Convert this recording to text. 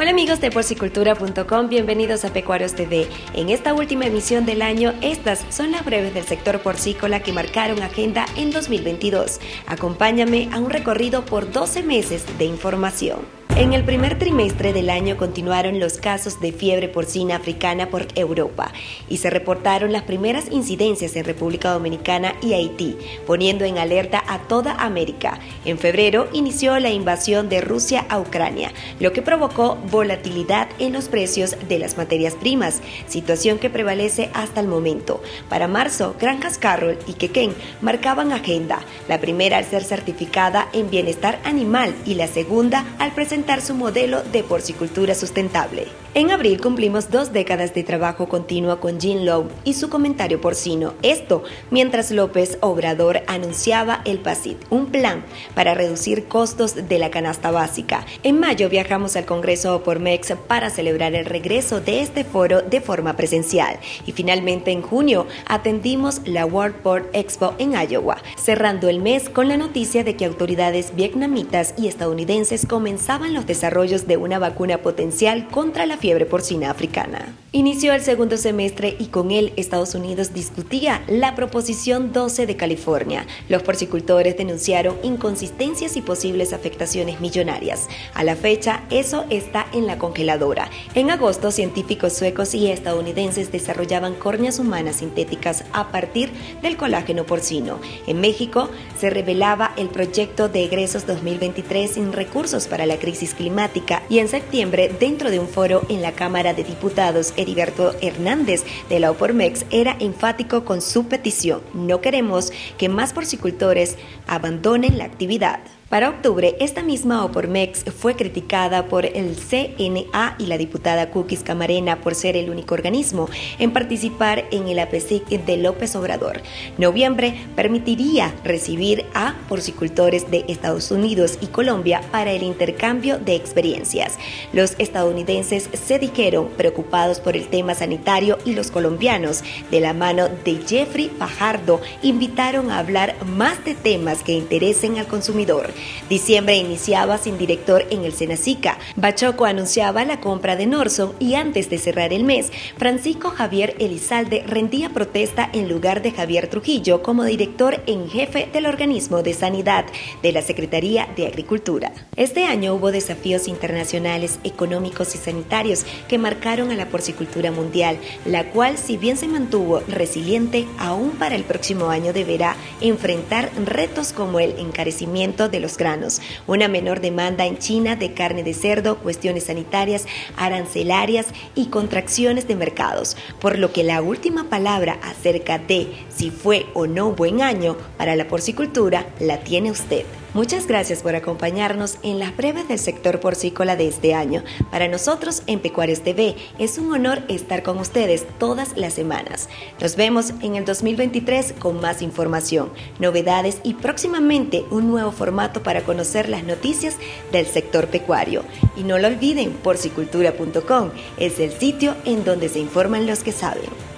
Hola amigos de porcicultura.com, bienvenidos a Pecuarios TV. En esta última emisión del año, estas son las breves del sector porcícola que marcaron agenda en 2022. Acompáñame a un recorrido por 12 meses de información. En el primer trimestre del año continuaron los casos de fiebre porcina africana por Europa y se reportaron las primeras incidencias en República Dominicana y Haití, poniendo en alerta a toda América. En febrero inició la invasión de Rusia a Ucrania, lo que provocó volatilidad en los precios de las materias primas, situación que prevalece hasta el momento. Para marzo, Granjas Carroll y Quequén marcaban agenda, la primera al ser certificada en bienestar animal y la segunda al presentar su modelo de porcicultura sustentable. En abril cumplimos dos décadas de trabajo continuo con Jean Lowe y su comentario porcino. Esto mientras López Obrador anunciaba el PASIT, un plan para reducir costos de la canasta básica. En mayo viajamos al Congreso por MEX para celebrar el regreso de este foro de forma presencial. Y finalmente en junio atendimos la World Port Expo en Iowa, cerrando el mes con la noticia de que autoridades vietnamitas y estadounidenses comenzaban los desarrollos de una vacuna potencial contra la fiebre porcina africana. Inició el segundo semestre y con él Estados Unidos discutía la Proposición 12 de California. Los porcicultores denunciaron inconsistencias y posibles afectaciones millonarias. A la fecha, eso está en la congeladora. En agosto, científicos suecos y estadounidenses desarrollaban córneas humanas sintéticas a partir del colágeno porcino. En México, se revelaba el proyecto de egresos 2023 sin recursos para la crisis climática y en septiembre, dentro de un foro en la Cámara de Diputados, Heriberto Hernández de la Opormex era enfático con su petición. No queremos que más porcicultores abandonen la actividad. Para octubre, esta misma Opormex fue criticada por el CNA y la diputada Cookies Camarena por ser el único organismo en participar en el APESIC de López Obrador. Noviembre permitiría recibir a porcicultores de Estados Unidos y Colombia para el intercambio de experiencias. Los estadounidenses se dijeron preocupados por el tema sanitario y los colombianos, de la mano de Jeffrey Fajardo, invitaron a hablar más de temas que interesen al consumidor. Diciembre iniciaba sin director en el Senacica. Bachoco anunciaba la compra de Norson y antes de cerrar el mes, Francisco Javier Elizalde rendía protesta en lugar de Javier Trujillo como director en jefe del organismo de sanidad de la Secretaría de Agricultura. Este año hubo desafíos internacionales, económicos y sanitarios que marcaron a la porcicultura mundial, la cual si bien se mantuvo resiliente, aún para el próximo año deberá enfrentar retos como el encarecimiento de granos, una menor demanda en China de carne de cerdo, cuestiones sanitarias, arancelarias y contracciones de mercados, por lo que la última palabra acerca de si fue o no buen año para la porcicultura la tiene usted. Muchas gracias por acompañarnos en las breves del sector porcícola de este año. Para nosotros en Pecuarios TV es un honor estar con ustedes todas las semanas. Nos vemos en el 2023 con más información, novedades y próximamente un nuevo formato para conocer las noticias del sector pecuario. Y no lo olviden, porcicultura.com es el sitio en donde se informan los que saben.